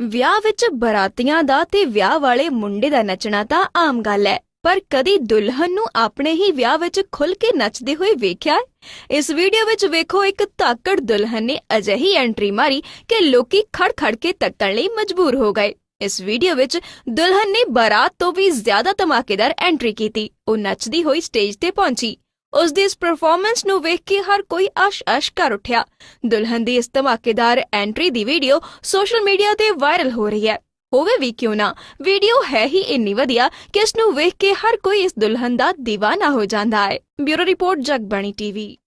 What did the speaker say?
ਵਿਆਹ ਵਿੱਚ ਬਰਾਤੀਆਂ ਦਾ ਤੇ ਵਿਆਹ ਵਾਲੇ ਮੁੰਡੇ ਦਾ ਨੱਚਣਾ ਤਾਂ ਆਮ ਗੱਲ ਹੈ, ਪਰ ਕਦੀ ਦੁਲਹਨ ਨੂੰ ਆਪਣੇ ਹੀ ਵਿਆਹ ਵਿੱਚ ਖੁੱਲ ਕੇ ਨੱਚਦੇ ਹੋਏ ਵੇਖਿਆ? ਇਸ ਵੀਡੀਓ ਵਿੱਚ ਵੇਖੋ ਇੱਕ ਤਾਕੜ ਦੁਲਹਨ ਨੇ ਅਜਿਹੀ ਐਂਟਰੀ ਮਾਰੀ ਕਿ ਲੋਕੀ ਖੜ-ਖੜ ਕੇ ਤੱਕਣ ਲਈ ਮਜਬੂਰ ਹੋ ਗਏ। ਇਸ ਵੀਡੀਓ ਵਿੱਚ ਦੁਲਹਨ ਨੇ ਬਾਰਾਤ ਤੋਂ ਵੀ ਜ਼ਿਆਦਾ ਧਮਾਕੇਦਾਰ ਐਂਟਰੀ ਕੀਤੀ। ਉਹ ਨੱਚਦੀ ਹੋਈ ਸਟੇਜ ਤੇ ਪਹੁੰਚੀ। ਉਸ ਦੀ ਇਸ ਪਰਫਾਰਮੈਂਸ ਨੂੰ ਵੇਖ ਕੇ ਹਰ ਕੋਈ ਅਸ਼-ਅਸ਼ ਕਰ ਉੱਠਿਆ। ਦੁਲਹਨ ਦੀ ਇਸ ਧਮਾਕੇਦਾਰ ਐਂਟਰੀ ਦੀ ਵੀਡੀਓ ਸੋਸ਼ਲ ਮੀਡੀਆ ਤੇ ਵਾਇਰਲ ਹੋ ਰਹੀ ਹੈ। ਹੋਵੇ ਵੀ ਕਿਉਂ ਨਾ ਵੀਡੀਓ ਹੈ ਹੀ ਇੰਨੀ ਵਧੀਆ ਕਿ ਇਸ ਨੂੰ ਵੇਖ ਕੇ ਹਰ ਕੋਈ ਇਸ ਦੁਲਹਨ ਦਾ دیਵਾਨਾ ਹੋ ਜਾਂਦਾ ਹੈ। Bureau report, Jagbani TV.